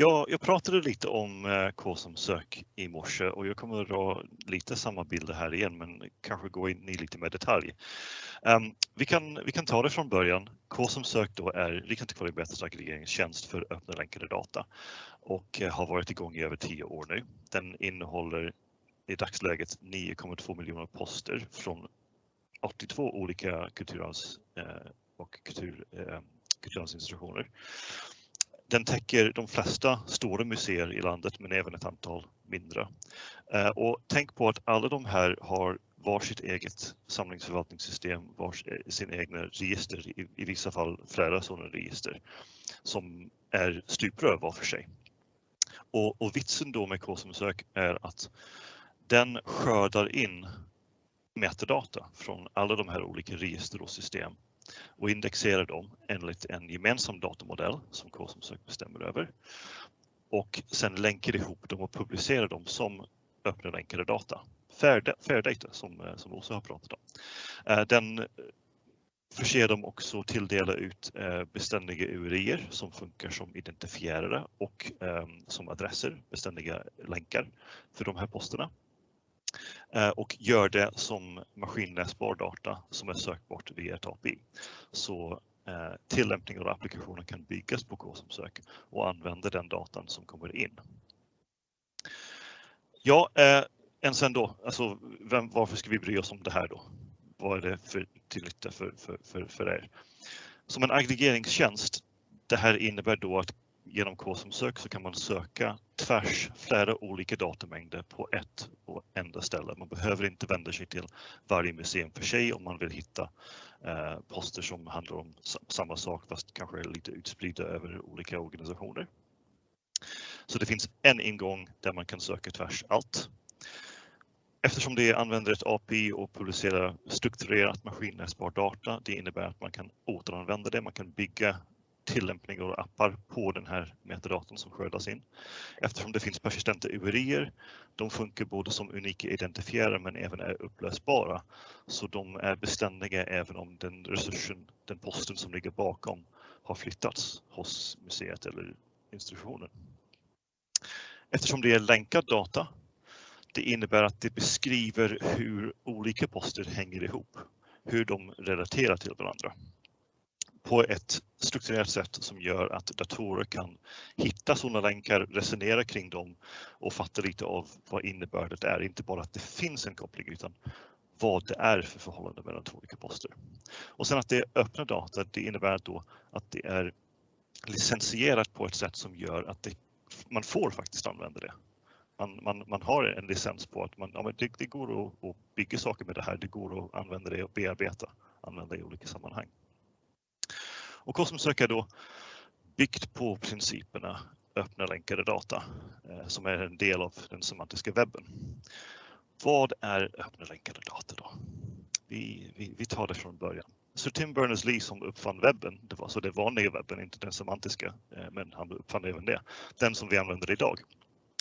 Ja, jag pratade lite om eh, K som sök i morse och jag kommer att dra lite samma bilder här igen men kanske gå in i lite mer detalj. Um, vi, kan, vi kan ta det från början. K som sök då är Riksantikvarieämbetets aggregeringstjänst för öppna länkade data och eh, har varit igång i över tio år nu. Den innehåller i dagsläget 9,2 miljoner poster från 82 olika kulturarvs eh, och kultur, kulturarvsinstitutioner. Den täcker de flesta stora museer i landet men även ett antal mindre. Eh, och tänk på att alla de här har varsitt eget samlingsförvaltningssystem, vars, eh, sin egna register, i, i vissa fall flera sådana register som är stuprör var för sig. Och, och vitsen då med KSM-sök är att den skördar in metadata från alla de här olika register och system och indexerar dem enligt en gemensam datamodell som KSM-sök bestämmer över. Och sen länkar ihop dem och publicerar dem som öppna länkade data. Fair, fair data som, eh, som Åsa har pratat om. Eh, den eh, förser dem också tilldela ut beständiga URIer som funkar som identifierare och som adresser, beständiga länkar för de här posterna. Eh, och gör det som maskinläsbar data som är sökbart via ett API. Så eh, tillämpningar och applikationer kan byggas på K som sök och använda den datan som kommer in. Ja, eh, än sen då, alltså vem, varför ska vi bry oss om det här då? Vad är det för till nytta för, för, för, för er? Som en aggregeringstjänst, det här innebär då att genom K-som-sök så kan man söka tvärs flera olika datamängder på ett och enda ställe. Man behöver inte vända sig till varje museum för sig om man vill hitta eh, poster som handlar om samma sak fast kanske lite utspridda över olika organisationer. Så det finns en ingång där man kan söka tvärs allt. Eftersom det använder ett API och publicerar strukturerat maskinläsbar data, det innebär att man kan återanvända det, man kan bygga tillämpningar och appar på den här metadatorn som skördas in. Eftersom det finns persistenta URIer, de funkar både som unika identifierare men även är upplösbara. Så de är beständiga även om den resursen, den posten som ligger bakom har flyttats hos museet eller institutionen. Eftersom det är länkad data, det innebär att det beskriver hur olika poster hänger ihop, hur de relaterar till varandra på ett strukturerat sätt som gör att datorer kan hitta sådana länkar, resonera kring dem och fatta lite av vad innebördet är. Inte bara att det finns en koppling utan vad det är för förhållande mellan två olika poster. Och sen att det är öppna data, det innebär då att det är licensierat på ett sätt som gör att det, man får faktiskt använda det. Man, man, man har en licens på att man, ja, det, det går att, att bygga saker med det här, det går att använda det och bearbeta, använda i olika sammanhang. Och Cosmosök är då byggt på principerna öppna länkade data eh, som är en del av den semantiska webben. Vad är öppna länkade data då? Vi, vi, vi tar det från början. Sir Tim Berners-Lee som uppfann webben, det var så det vanliga webben, inte den semantiska, eh, men han uppfann även det, den som vi använder idag.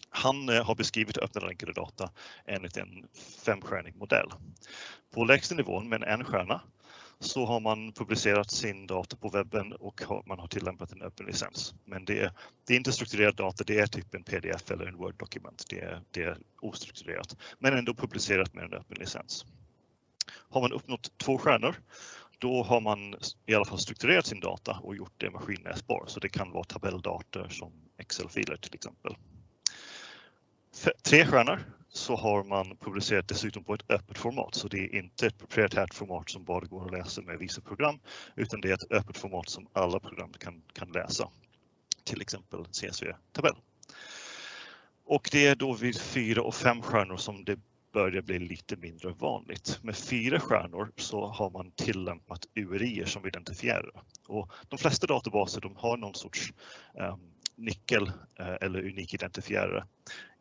Han eh, har beskrivit öppna länkade data enligt en femstjärnig modell. På lägsta nivån med en stjärna så har man publicerat sin data på webben och man har tillämpat en öppen licens. Men det är, det är inte strukturerad data, det är typ en pdf eller en Word-dokument. Det är, det är ostrukturerat, men ändå publicerat med en öppen licens. Har man uppnått två stjärnor, då har man i alla fall strukturerat sin data och gjort det maskinläsbar. Så det kan vara tabelldata som Excel-filer till exempel. Tre stjärnor, så har man publicerat dessutom på ett öppet format. Så det är inte ett proprietärt format som bara går att läsa med vissa program, utan det är ett öppet format som alla program kan, kan läsa. Till exempel CSV-tabell. Och det är då vid fyra och fem stjärnor som det börjar bli lite mindre vanligt. Med fyra stjärnor så har man tillämpat URI som identifierar. Och de flesta databaser de har någon sorts um, nyckel eh, eller unik identifierare.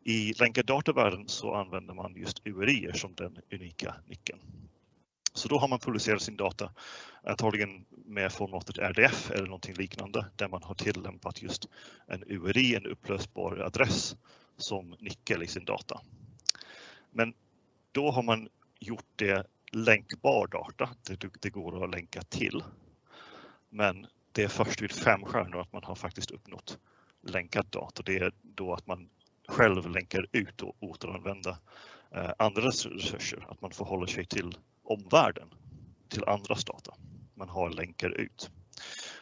I länkad datavärlden så använder man just URI som den unika nyckeln. Så då har man publicerat sin data, antagligen med formatet RDF eller någonting liknande, där man har tillämpat just en URI, en upplösbar adress, som nyckel i sin data. Men då har man gjort det länkbar data, det, det går att länka till. Men det är först vid fem stjärnor att man har faktiskt uppnått länkad data. Det är då att man själv länkar ut och återanvända eh, andras resurser, att man förhåller sig till omvärlden, till andras data. Man har länkar ut.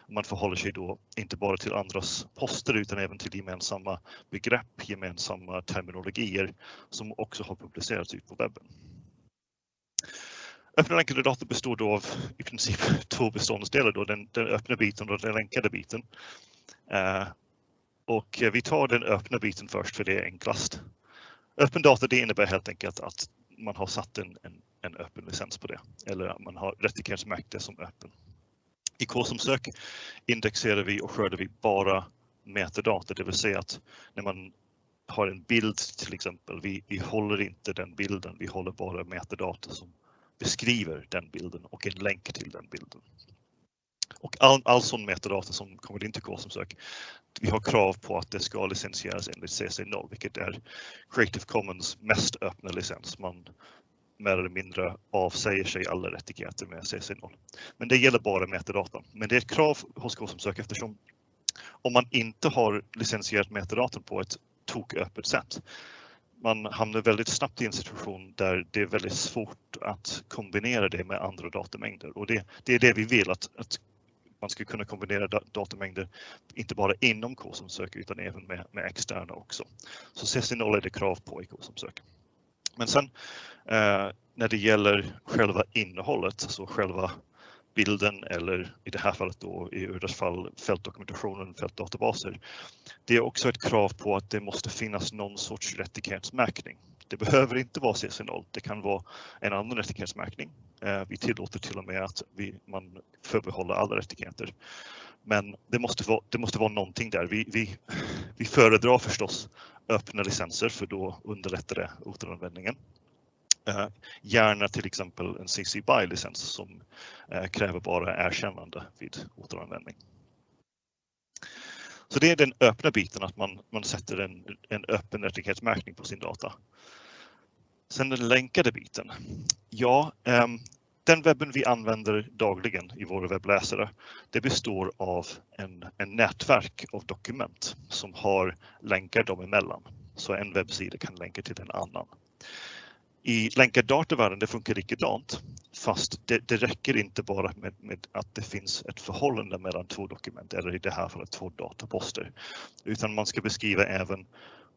Man förhåller sig då inte bara till andras poster utan även till gemensamma begrepp, gemensamma terminologier som också har publicerats ut på webben. Öppna länkade data består då av i princip två beståndsdelar, då, den, den öppna biten och den länkade biten. Eh, och eh, vi tar den öppna biten först för det är enklast. Öppen data det innebär helt enkelt att man har satt en, en, en öppen licens på det eller att man har rättighetsmärkt det som öppen. I K-som-sök indexerar vi och skördar vi bara metadata, det vill säga att när man har en bild till exempel, vi, vi håller inte den bilden, vi håller bara metadata som beskriver den bilden och en länk till den bilden. Och all, all sån metadata som kommer in till K-samsök, vi har krav på att det ska licensieras enligt CC0, vilket är Creative Commons mest öppna licens. Man mer eller mindre avsäger sig alla rättigheter med CC0. Men det gäller bara metadata. Men det är ett krav hos K-samsök eftersom om man inte har licensierat metadata på ett toköppet sätt man hamnar väldigt snabbt i en situation där det är väldigt svårt att kombinera det med andra datamängder och det, det är det vi vill att, att man ska kunna kombinera datamängder, inte bara inom K som söker utan även med, med externa också. Så CC0 är det krav på i K som söker. Men sen eh, när det gäller själva innehållet, så själva bilden eller i det här fallet då i Urdas fall fältdokumentationen, fältdatabaser. Det är också ett krav på att det måste finnas någon sorts rättighetsmärkning. Det behöver inte vara CC0, det kan vara en annan rättighetsmärkning. Eh, vi tillåter till och med att vi, man förbehåller alla rättigheter. Men det måste vara, det måste vara någonting där. Vi, vi, vi föredrar förstås öppna licenser för då underlättar det återanvändningen. Eh, gärna till exempel en CC BY-licens som eh, kräver bara erkännande vid återanvändning. Så det är den öppna biten, att man, man sätter en, en öppen rättighetsmärkning på sin data. Sen den länkade biten. Ja, eh, den webben vi använder dagligen i våra webbläsare, det består av en, en nätverk av dokument som har länkar dem emellan. Så en webbsida kan länka till en annan. I länkad datavärlden det funkar likadant, fast det, det räcker inte bara med, med, att det finns ett förhållande mellan två dokument, eller i det här fallet två dataposter, utan man ska beskriva även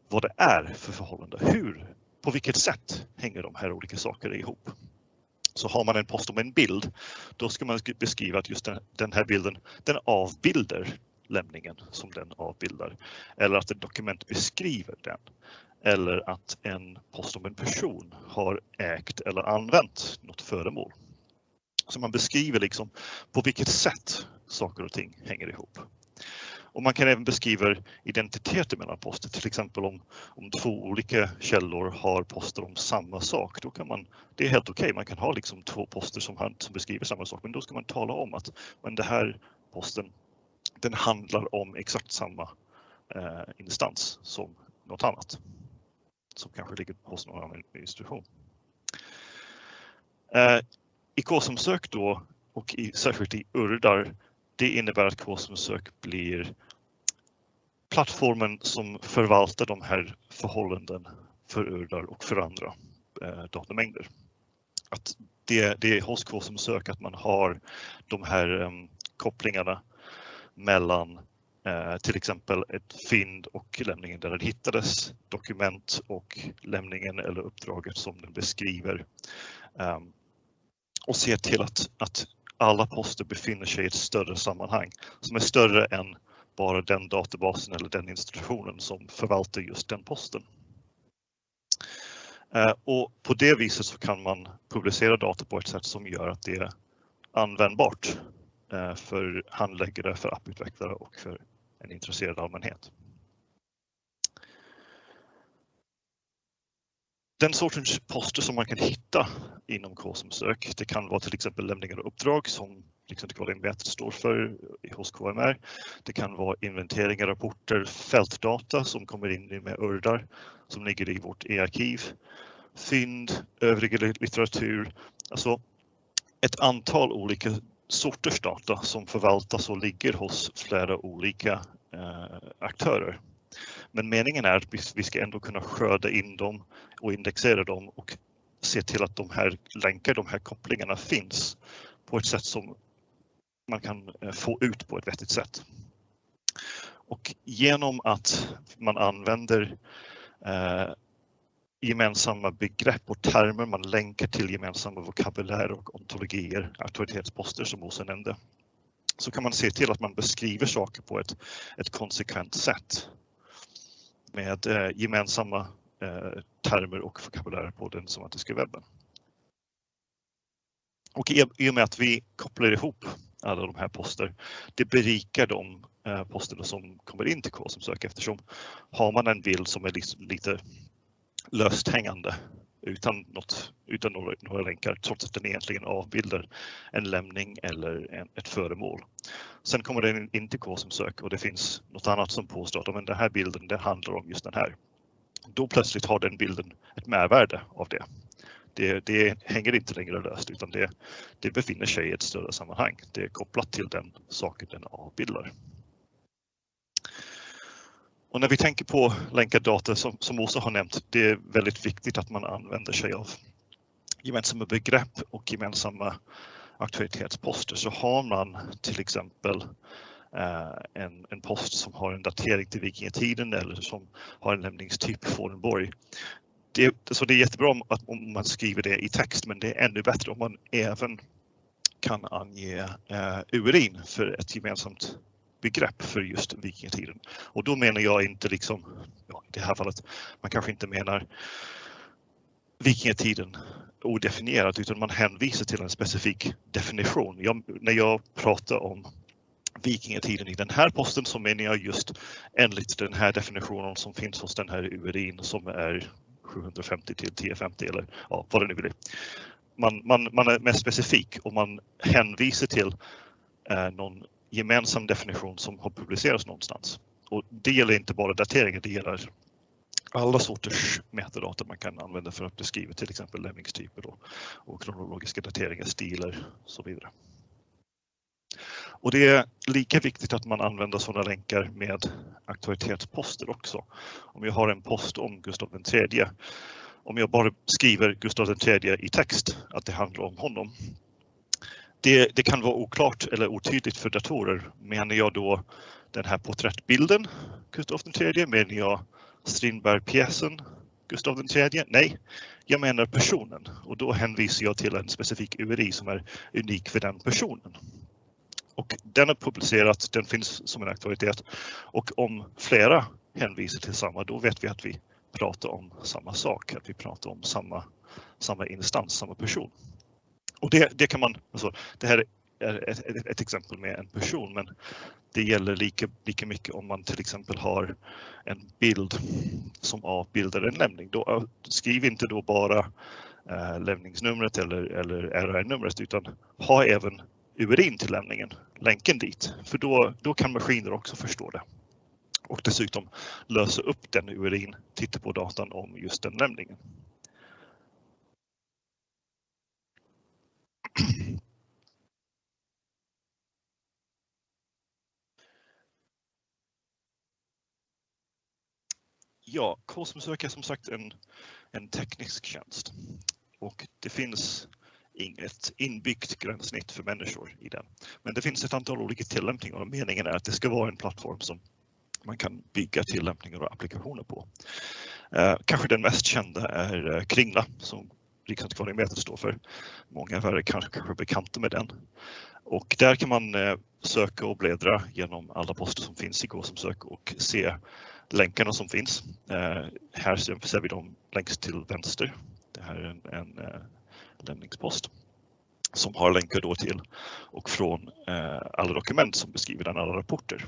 vad det är för förhållande. Hur, på vilket sätt hänger de här olika sakerna ihop? Så har man en post om en bild, då ska man beskriva att just den, den här bilden, den avbildar lämningen som den avbildar. Eller att ett dokument beskriver den eller att en post om en person har ägt eller använt något föremål. Så man beskriver liksom på vilket sätt saker och ting hänger ihop. Och man kan även beskriva identiteter mellan poster, till exempel om, om två olika källor har poster om samma sak. Då kan man, det är helt okej, okay. man kan ha liksom två poster som, som beskriver samma sak, men då ska man tala om att men det här posten den handlar om exakt samma eh, instans som något annat som kanske ligger hos någon annan institution. Eh, I K-som-sök då och i, särskilt i URDAR, det innebär att K-som-sök blir plattformen som förvaltar de här förhållanden för URDAR och för andra eh, datamängder. Att det, det är hos K-som-sök att man har de här eh, kopplingarna mellan Eh, till exempel ett fynd och lämningen där den hittades, dokument och lämningen eller uppdraget som den beskriver. Ehm, och se till att, att alla poster befinner sig i ett större sammanhang som är större än bara den databasen eller den institutionen som förvaltar just den posten. Eh, och på det viset så kan man publicera data på ett sätt som gör att det är användbart Eh, för handläggare, för apputvecklare och för en intresserad allmänhet. Den sortens poster som man kan hitta inom k sök det kan vara till exempel lämningar och uppdrag som Riksantikvarieämbetet står för hos KMR. Det kan vara inventeringar, rapporter, fältdata som kommer in med URDAR som ligger i vårt e-arkiv, fynd, övrig litteratur, alltså ett antal olika sorters data som förvaltas och ligger hos flera olika eh, aktörer. Men meningen är att vi ska ändå kunna skörda in dem och indexera dem och se till att de här länkar, de här kopplingarna finns på ett sätt som man kan eh, få ut på ett vettigt sätt. Och genom att man använder eh, gemensamma begrepp och termer, man länkar till gemensamma vokabulärer och ontologier, auktoritetsposter som Åsa nämnde, så kan man se till att man beskriver saker på ett, ett konsekvent sätt med eh, gemensamma eh, termer och vokabulärer på den somatiska webben. Och i, och med att vi kopplar ihop alla de här poster, det berikar de eh, posterna som kommer in till K som sök eftersom har man en bild som är lite löst hängande utan, något, utan några, några länkar trots att den egentligen avbildar en lämning eller en, ett föremål. Sen kommer den in till K som sök och det finns något annat som påstår att men den här bilden det handlar om just den här. Då plötsligt har den bilden ett mervärde av det. Det, det hänger inte längre löst utan det, det befinner sig i ett större sammanhang. Det är kopplat till den saken den avbildar. Och när vi tänker på länkad data som, som Åsa har nämnt, det är väldigt viktigt att man använder sig av gemensamma begrepp och gemensamma auktoritetsposter. Så har man till exempel eh, en, en post som har en datering till vikingatiden eller som har en lämningstyp Fornborg. Det, så det är jättebra om, att, om man skriver det i text men det är ännu bättre om man även kan ange eh, urin för ett gemensamt begrepp för just vikingatiden. Och då menar jag inte liksom, ja, i det här fallet, man kanske inte menar vikingatiden odefinierat utan man hänvisar till en specifik definition. Jag, när jag pratar om vikingatiden i den här posten så menar jag just enligt den här definitionen som finns hos den här URIn som är 750 till 1050 eller ja, vad det nu blir. Man, man, man är mer specifik och man hänvisar till eh, någon gemensam definition som har publicerats någonstans. Och det gäller inte bara dateringar, det gäller alla sorters metadata man kan använda för att beskriva till exempel lämningstyper och, och kronologiska dateringar, stilar och så vidare. Och det är lika viktigt att man använder sådana länkar med aktualitetsposter också. Om jag har en post om Gustav III, om jag bara skriver Gustav III i text, att det handlar om honom, det, det, kan vara oklart eller otydligt för datorer. Menar jag då den här porträttbilden, Gustav III? Menar jag Strindberg-pjäsen, Gustav III? Nej, jag menar personen och då hänvisar jag till en specifik URI som är unik för den personen. Och den är publicerad, den finns som en aktualitet och om flera hänvisar till samma, då vet vi att vi pratar om samma sak, att vi pratar om samma, samma instans, samma person. Och det, det kan man, alltså, det här är ett, ett, ett, exempel med en person, men det gäller lika, lika mycket om man till exempel har en bild som avbildar en lämning. Då, skriv inte då bara äh, lämningsnumret eller, eller RR-numret utan ha även URIn till lämningen, länken dit, för då, då kan maskiner också förstå det. Och dessutom lösa upp den URIn, titta på datan om just den lämningen. Ja, Kosmosök är som sagt en, en teknisk tjänst och det finns inget inbyggt gränssnitt för människor i den. Men det finns ett antal olika tillämpningar och meningen är att det ska vara en plattform som man kan bygga tillämpningar och applikationer på. Eh, kanske den mest kända är eh, Kringla som Riksantikvarieämbetet står för. Många av er är kanske, kanske bekanta med den. Och där kan man eh, söka och bläddra genom alla poster som finns i Gå som och se länkarna som finns. Eh, här ser vi dem längst till vänster. Det här är en, en eh, lämningspost som har länkar då till och från eh, alla dokument som beskriver den, alla rapporter.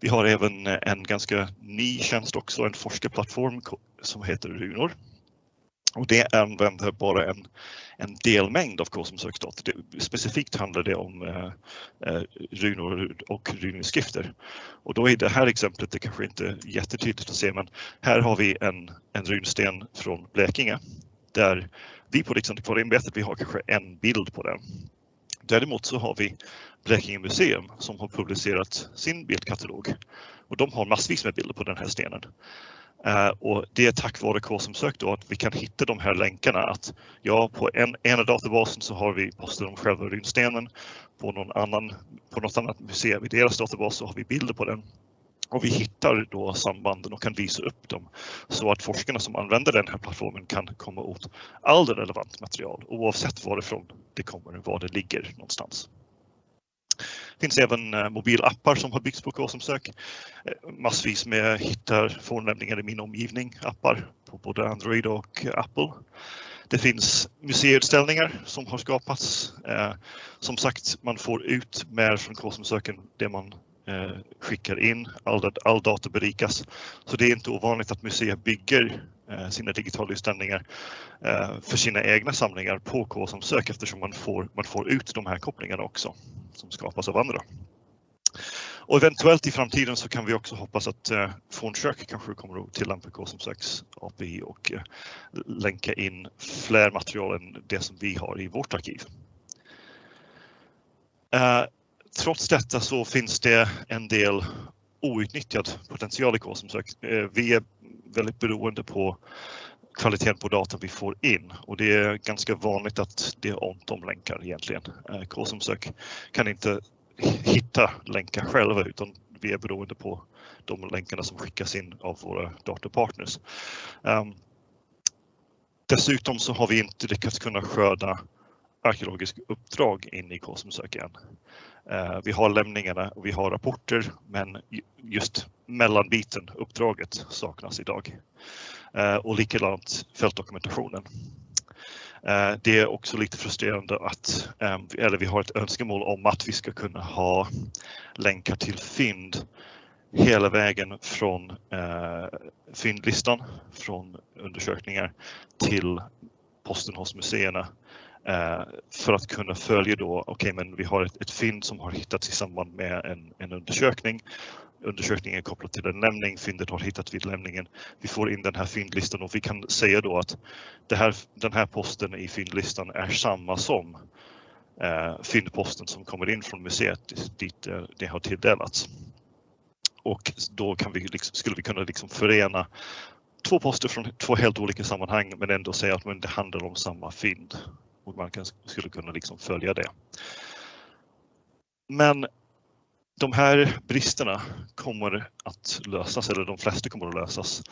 Vi har även en ganska ny tjänst också, en forskarplattform som heter Runor och det använder bara en, en delmängd av kosmosöksdata. Specifikt handlar det om eh, eh runor och runskrifter. Och då är det här exemplet, det kanske inte är jättetydligt att se, men här har vi en, en runsten från Blekinge där vi på liksom, Riksantikvarieämbetet, vi har kanske en bild på den. Däremot så har vi Blekinge museum som har publicerat sin bildkatalog och de har massvis med bilder på den här stenen. Eh, och det är tack vare KSM-sök då att vi kan hitta de här länkarna att ja, på en, ena databasen så har vi posten om själva runstenen. På någon annan, på något annat museum i deras databas så har vi bilder på den. Och vi hittar då sambanden och kan visa upp dem så att forskarna som använder den här plattformen kan komma åt all relevant material oavsett varifrån det kommer, var det ligger någonstans. Det finns även eh, mobilappar som har byggts på KSM-sök. Eh, massvis med hittar fornlämningar i min omgivning, appar på både Android och Apple. Det finns museiutställningar som har skapats. Eh, som sagt, man får ut mer från KSM-söken det man skickar in. All, all data berikas. Så det är inte ovanligt att museer bygger Eh, sina digitala utställningar eh, för sina egna samlingar på KSM-sök eftersom man får, man får ut de här kopplingarna också som skapas av andra. Och eventuellt i framtiden så kan vi också hoppas att eh, Fornsök kanske kommer att tillämpa KSM6 API och eh, länka in fler material än det som vi har i vårt arkiv. Eh, trots detta så finns det en del outnyttjad potential i KSM-sök. Eh, vi är väldigt beroende på kvaliteten på datan vi får in och det är ganska vanligt att det är ont om länkar egentligen. Eh, KSM-sök kan inte hitta länkar själva utan vi är beroende på de länkarna som skickas in av våra datapartners. Um, dessutom så har vi inte lyckats kunna skörda arkeologiska uppdrag in i KSM-sök än. Eh, vi har lämningarna och vi har rapporter men just mellanbiten, uppdraget, saknas idag. Eh, och likadant fältdokumentationen. Eh, det är också lite frustrerande att, eller vi har ett önskemål om att vi ska kunna ha länkar till fynd hela vägen från fyndlistan, från undersökningar till posten hos museerna Eh, för att kunna följa då, okej okay, men vi har ett, ett fynd som har hittats i samband med en, en undersökning undersökningen är kopplad till en lämning, fyndet har hittats vid lämningen. Vi får in den här fyndlistan och vi kan säga då att här, den här posten i fyndlistan är samma som eh, fyndposten som kommer in från museet dit eh, det har tilldelats. Och då kan vi liksom, skulle vi kunna liksom förena två poster från två helt olika sammanhang men ändå säga att men det handlar om samma fynd och man kan, skulle kunna liksom följa det. Men de här bristerna kommer att lösas, eller de flesta kommer att lösas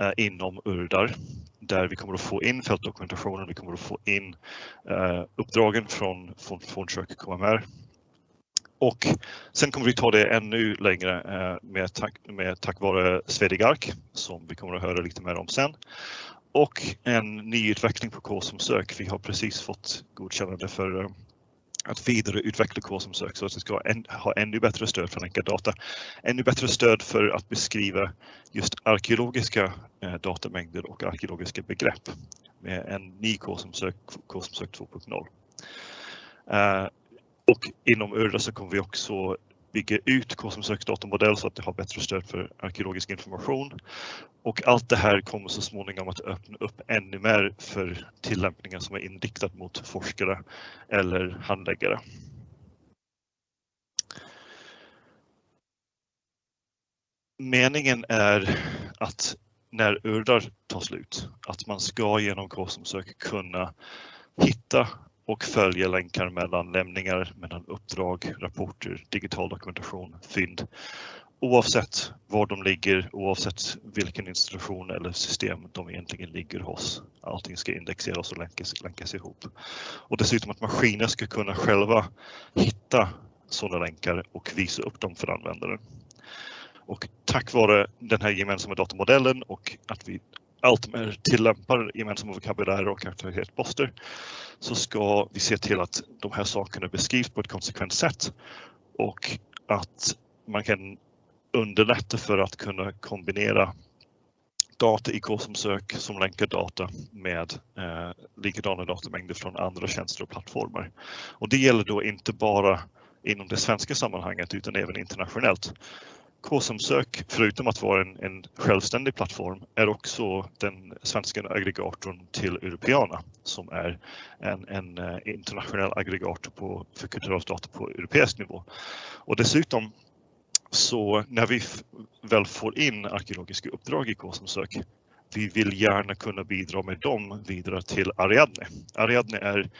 eh, inom URDAR där vi kommer att få in fältdokumentationen, vi kommer att få in eh, uppdragen från, från, från KMR. Och sen kommer vi ta det ännu längre eh, med, tack, med tack vare Svedigark som vi kommer att höra lite mer om sen. Och en nyutveckling på K som sök. Vi har precis fått godkännande för eh, att vidareutveckla KSM-sök så att det ska ha ännu bättre stöd för länkad data. Ännu bättre stöd för att beskriva just arkeologiska eh, datamängder och arkeologiska begrepp med en ny KSM-sök, KSM-sök 2.0. Eh, och inom URDA så kommer vi också bygga ut KSM-söks datamodell så att det har bättre stöd för arkeologisk information. Och allt det här kommer så småningom att öppna upp ännu mer för tillämpningar som är inriktat mot forskare eller handläggare. Meningen är att när URDAR tar slut, att man ska genom KSM-sök kunna hitta och följa länkar mellan lämningar, mellan uppdrag, rapporter, digital dokumentation, fynd. Oavsett var de ligger, oavsett vilken institution eller system de egentligen ligger hos. Allting ska indexeras och länkas, länkas ihop. Och dessutom att maskiner ska kunna själva hitta sådana länkar och visa upp dem för användaren. Och tack vare den här gemensamma datamodellen och att vi allt mer tillämpar gemensamma vokabulärer och aktivitetsposter så ska vi se till att de här sakerna beskrivs på ett konsekvent sätt och att man kan underlätta för att kunna kombinera data i KSM-sök som länkar data med eh, likadana datamängder från andra tjänster och plattformar. Och det gäller då inte bara inom det svenska sammanhanget utan även internationellt. KSM-sök, förutom att vara en, en, självständig plattform, är också den svenska aggregatorn till Europeana som är en, en eh, internationell aggregator på, för kulturarvsdata på europeisk nivå. Och dessutom Så när vi väl får in arkeologiska uppdrag i K-samsök, vi vill gärna kunna bidra med dem vidare till Ariadne. Ariadne är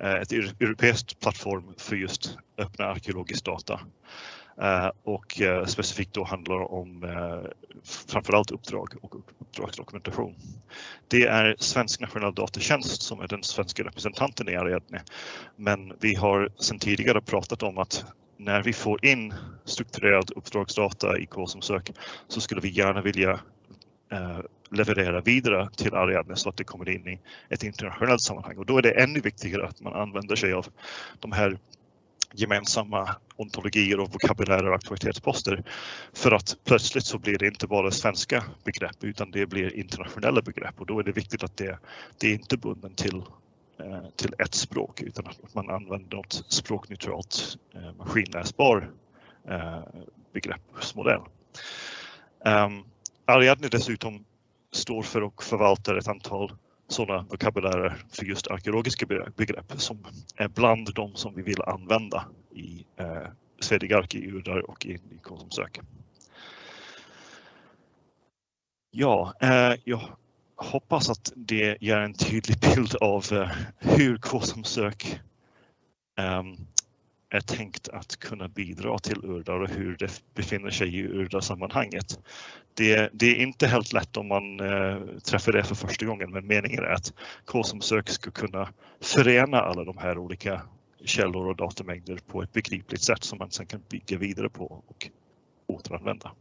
eh, ett europeiskt plattform för just öppna arkeologisk data Eh, och eh, specifikt då handlar om eh, framförallt uppdrag och uppdragsdokumentation. Det är Svensk nationell datatjänst som är den svenska representanten i Ariadne. Men vi har sedan tidigare pratat om att när vi får in strukturerad uppdragsdata i K-som-sök så skulle vi gärna vilja leverera vidare till Ariadne så att det kommer in i ett internationellt sammanhang och då är det ännu viktigare att man använder sig av de här gemensamma ontologier och vokabulärer och aktualitetsposter. För att plötsligt så blir det inte bara svenska begrepp utan det blir internationella begrepp och då är det viktigt att det, det är inte bunden till, eh, till ett språk utan att man använder något språkneutralt eh, maskinläsbar eh, begreppsmodell. Ehm, Ariadne dessutom står för och förvaltar ett antal sådana vokabulärer för just arkeologiska begrepp som är bland de som vi vill använda i eh, i Urdar och i, i Konsumsök. Ja, eh, jag hoppas att det ger en tydlig bild av eh, hur Konsumsök eh, är tänkt att kunna bidra till Urdar och hur det befinner sig i Urdar-sammanhanget. Det, det, är inte helt lätt om man eh, träffar det för första gången men meningen är att K-somsök ska kunna förena alla de här olika källor och datamängder på ett begripligt sätt som man sedan kan bygga vidare på och återanvända.